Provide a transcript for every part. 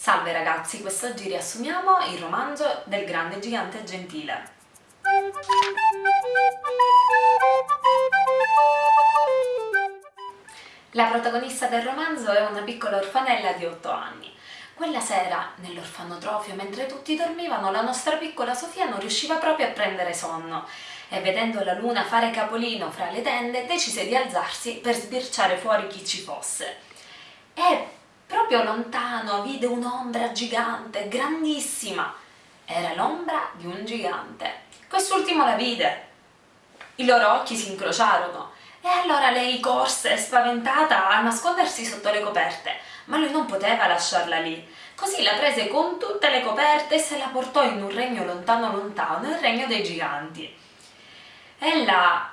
Salve ragazzi, quest'oggi riassumiamo il romanzo del grande gigante gentile. La protagonista del romanzo è una piccola orfanella di 8 anni. Quella sera, nell'orfanotrofio, mentre tutti dormivano, la nostra piccola Sofia non riusciva proprio a prendere sonno e vedendo la luna fare capolino fra le tende decise di alzarsi per sbirciare fuori chi ci fosse. E proprio lontano vide un'ombra gigante, grandissima. Era l'ombra di un gigante. Quest'ultimo la vide. I loro occhi si incrociarono e allora lei corse spaventata a nascondersi sotto le coperte, ma lui non poteva lasciarla lì. Così la prese con tutte le coperte e se la portò in un regno lontano lontano, il regno dei giganti. Ella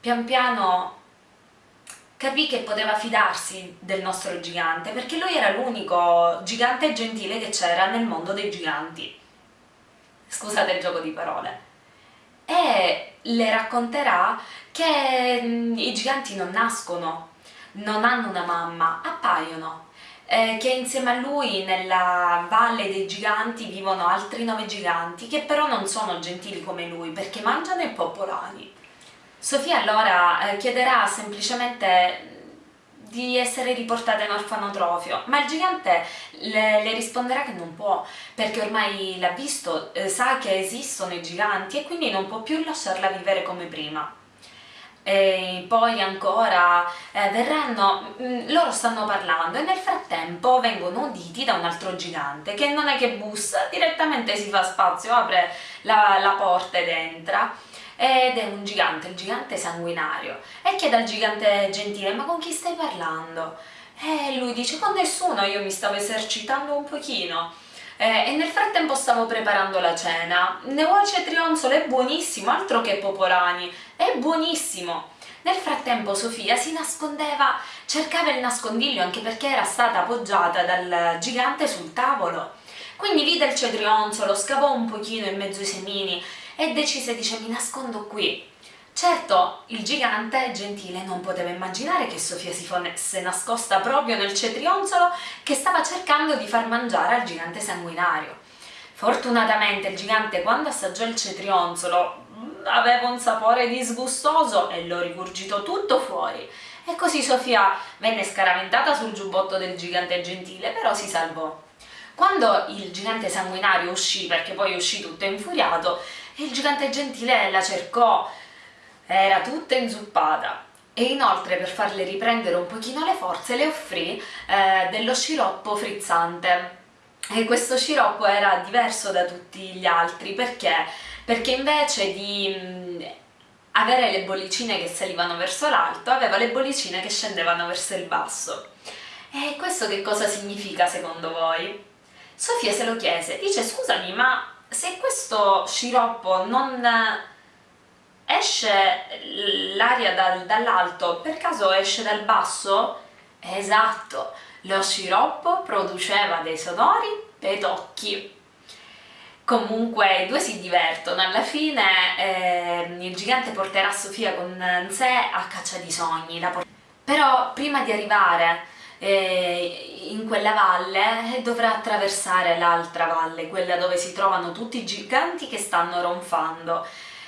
pian piano capì che poteva fidarsi del nostro gigante perché lui era l'unico gigante gentile che c'era nel mondo dei giganti. Scusate il gioco di parole. E le racconterà che mm, i giganti non nascono, non hanno una mamma, appaiono. Che insieme a lui nella valle dei giganti vivono altri nove giganti che però non sono gentili come lui perché mangiano i popolani. Sofia allora eh, chiederà semplicemente di essere riportata in orfanotrofio, ma il gigante le, le risponderà che non può, perché ormai l'ha visto, eh, sa che esistono i giganti e quindi non può più lasciarla vivere come prima. E poi ancora eh, verranno, mh, mm, loro stanno parlando e nel frattempo vengono uditi da un altro gigante che non è che bussa, direttamente si fa spazio, apre la, la porta ed entra ed è un gigante, il gigante sanguinario e chiede al gigante gentile ma con chi stai parlando? E lui dice con nessuno, io mi stavo esercitando un pochino e nel frattempo stavo preparando la cena. Ne ho cetrionzolo, è buonissimo, altro che popolani, è buonissimo. Nel frattempo Sofia si nascondeva, cercava il nascondiglio anche perché era stata appoggiata dal gigante sul tavolo. Quindi vide il cetrionzolo, scavò un pochino in mezzo ai semini e decise, dice, mi nascondo qui. Certo, il gigante gentile non poteva immaginare che Sofia si fosse nascosta proprio nel cetrionzolo che stava cercando di far mangiare al gigante sanguinario. Fortunatamente il gigante quando assaggiò il cetrionzolo mm, aveva un sapore disgustoso e lo rigurgitò tutto fuori e così Sofia venne scaraventata sul giubbotto del gigante gentile, però si salvò. Quando il gigante sanguinario uscì, perché poi uscì tutto infuriato, il gigante gentile la cercò, era tutta inzuppata. E inoltre per farle riprendere un pochino le forze le offrì eh, dello sciroppo frizzante. E questo sciroppo era diverso da tutti gli altri. Perché? Perché invece di mh, avere le bollicine che salivano verso l'alto aveva le bollicine che scendevano verso il basso. E questo che cosa significa secondo voi? Sofia se lo chiese, dice scusami ma se questo sciroppo non esce l'aria dal, dall'alto, per caso esce dal basso? Esatto, lo sciroppo produceva dei sonori pedocchi. Comunque i due si divertono, alla fine eh, il gigante porterà Sofia con sé a caccia di sogni, però prima di arrivare eh, in quella valle dovrà attraversare l'altra valle, quella dove si trovano tutti i giganti che stanno ronfando.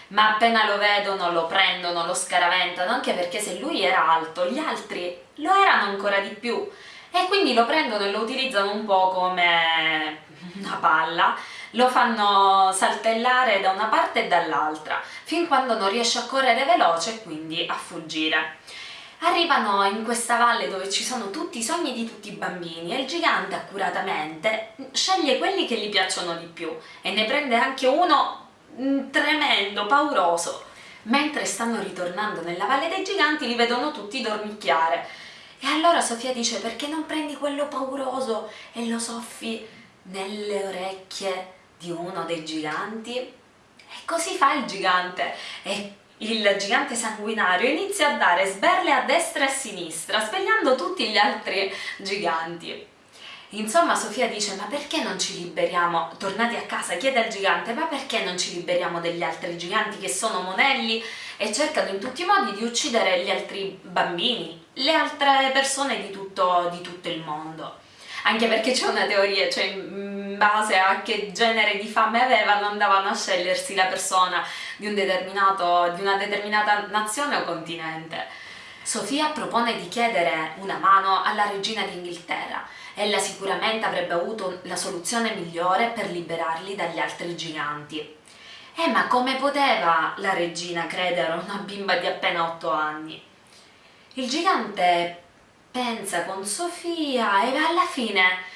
Ma appena lo vedono lo prendono, lo scaraventano, anche perché se lui era alto, gli altri lo erano ancora di più. E quindi lo prendono e lo utilizzano un po' come una palla, lo fanno saltellare da una parte e dall'altra, fin quando non riesce a correre veloce e quindi a fuggire. Arrivano in questa valle dove ci sono tutti i sogni di tutti i bambini e il gigante accuratamente sceglie quelli che gli piacciono di più e ne prende anche uno mm, tremendo, pauroso. Mentre stanno ritornando nella Valle dei Giganti li vedono tutti dormicchiare e allora Sofia dice perché non prendi quello pauroso e lo soffi nelle orecchie di uno dei giganti? E così fa il gigante e il gigante sanguinario inizia a dare sberle a destra e a sinistra, svegliando tutti gli altri giganti. Insomma Sofia dice ma perché non ci liberiamo, tornati a casa chiede al gigante ma perché non ci liberiamo degli altri giganti che sono monelli e cercano in tutti i modi di uccidere gli altri bambini, le altre persone di tutto, di tutto il mondo. anche perché c'è una teoria, cioè base a che genere di fame avevano andavano a scegliersi la persona di, un di una determinata nazione o continente. Sofia propone di chiedere una mano alla regina d'Inghilterra. Ella sicuramente avrebbe avuto la soluzione migliore per liberarli dagli altri giganti. Eh, ma come poteva la regina credere a una bimba di appena otto anni? Il gigante pensa con Sofia e alla fine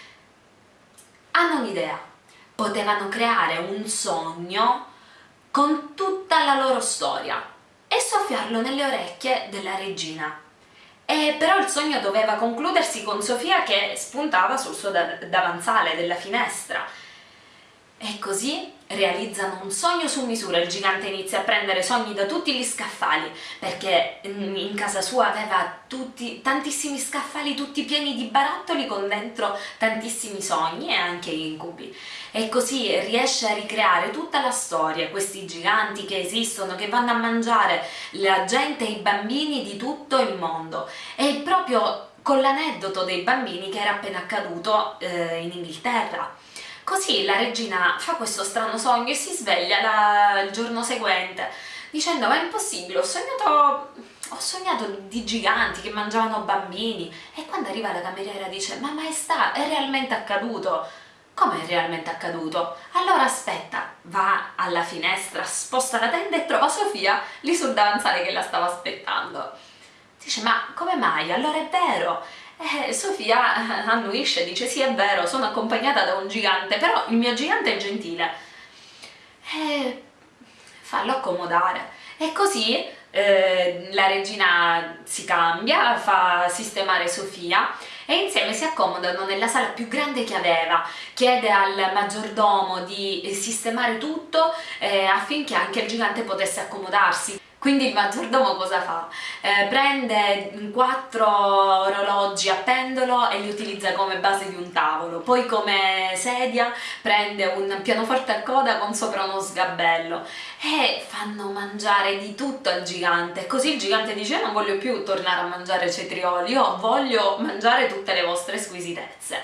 hanno un'idea. Potevano creare un sogno con tutta la loro storia e soffiarlo nelle orecchie della regina. E però il sogno doveva concludersi con Sofia che spuntava sul suo davanzale della finestra. E così realizzano un sogno su misura, il gigante inizia a prendere sogni da tutti gli scaffali, perché in casa sua aveva tutti, tantissimi scaffali tutti pieni di barattoli con dentro tantissimi sogni e anche incubi. E così riesce a ricreare tutta la storia, questi giganti che esistono, che vanno a mangiare la gente e i bambini di tutto il mondo. E proprio con l'aneddoto dei bambini che era appena accaduto eh, in Inghilterra Così la regina fa questo strano sogno e si sveglia la, il giorno seguente dicendo ma è impossibile, ho sognato, ho sognato di giganti che mangiavano bambini e quando arriva la cameriera dice ma maestà è realmente accaduto come è realmente accaduto? Allora aspetta, va alla finestra, sposta la tenda e trova Sofia lì sul davanzale che la stava aspettando. Dice, ma come mai? Allora è vero! Eh, Sofia annuisce, dice sì è vero, sono accompagnata da un gigante, però il mio gigante è gentile. Eh, fallo accomodare. E così eh, la regina si cambia, fa sistemare Sofia e insieme si accomodano nella sala più grande che aveva, chiede al maggiordomo di sistemare tutto eh, affinché anche il gigante potesse accomodarsi. Quindi il maggiordomo cosa fa? Eh, prende quattro orologi a pendolo e li utilizza come base di un tavolo, poi come sedia prende un pianoforte a coda con sopra uno sgabello e fanno mangiare di tutto al gigante, così il gigante dice non voglio più tornare a mangiare cetrioli, io voglio mangiare tutte le vostre squisitezze.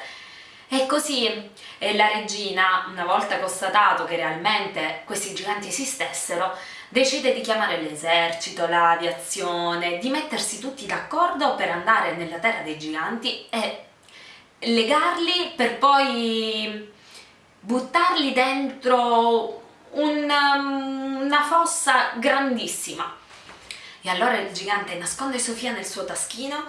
E così eh, la regina, una volta constatato che realmente questi giganti esistessero, decide di chiamare l'esercito, l'aviazione, di mettersi tutti d'accordo per andare nella terra dei giganti e legarli per poi buttarli dentro una, una fossa grandissima. E allora il gigante nasconde Sofia nel suo taschino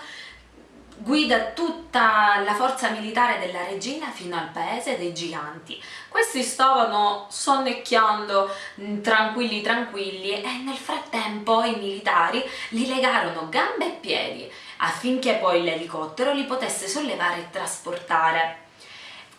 guida tutta la forza militare della regina fino al paese dei giganti. Questi stavano sonnecchiando mm, tranquilli tranquilli e nel frattempo i militari li legarono gambe e piedi affinché poi l'elicottero li potesse sollevare e trasportare.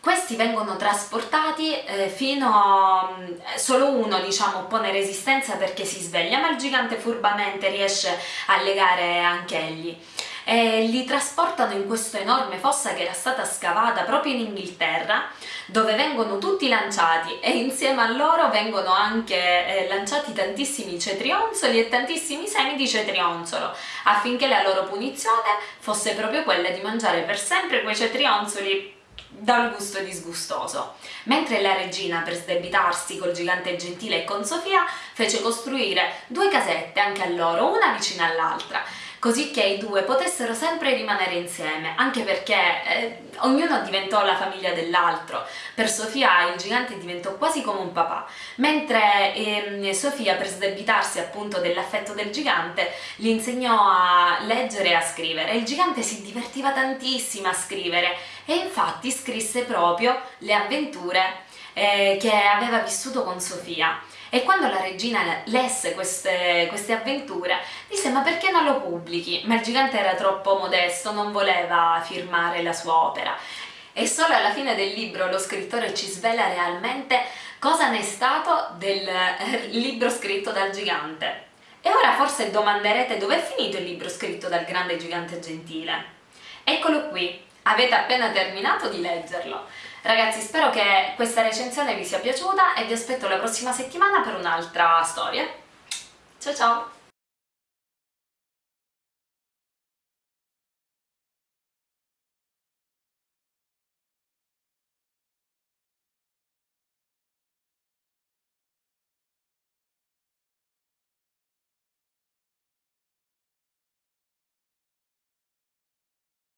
Questi vengono trasportati eh, fino a... Mm, solo uno diciamo pone resistenza perché si sveglia ma il gigante furbamente riesce a legare anche egli e li trasportano in questa enorme fossa che era stata scavata proprio in Inghilterra dove vengono tutti lanciati e insieme a loro vengono anche eh, lanciati tantissimi cetrionzoli e tantissimi semi di cetrionzolo affinché la loro punizione fosse proprio quella di mangiare per sempre quei cetrionzoli dal gusto disgustoso. Mentre la regina, per sdebitarsi col gigante gentile e con Sofia, fece costruire due casette anche a loro, una vicina all'altra, così che i due potessero sempre rimanere insieme, anche perché eh, ognuno diventò la famiglia dell'altro. Per Sofia il gigante diventò quasi come un papà, mentre eh, Sofia per sdebitarsi appunto dell'affetto del gigante gli insegnò a leggere e a scrivere. Il gigante si divertiva tantissimo a scrivere e infatti scrisse proprio le avventure eh, che aveva vissuto con Sofia e quando la regina lesse queste, queste avventure disse ma perché non lo pubblichi? Ma il gigante era troppo modesto, non voleva firmare la sua opera e solo alla fine del libro lo scrittore ci svela realmente cosa ne è stato del eh, libro scritto dal gigante. E ora forse domanderete dove è finito il libro scritto dal grande gigante gentile. Eccolo qui, avete appena terminato di leggerlo. Ragazzi spero che questa recensione vi sia piaciuta e vi aspetto la prossima settimana per un'altra storia. Ciao ciao!